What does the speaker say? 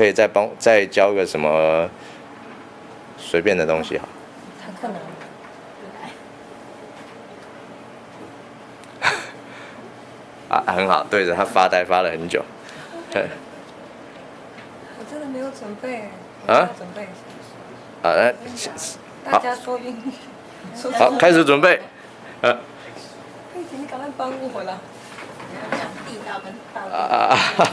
可以再帮再教个什么随便的东西哈。很困难。啊，很好，对着他发呆发了很久。对。我真的没有准备。啊？准备。啊，大家说英语。好，开始准备。呃、啊。你赶快帮我了。地道跟道。啊啊啊！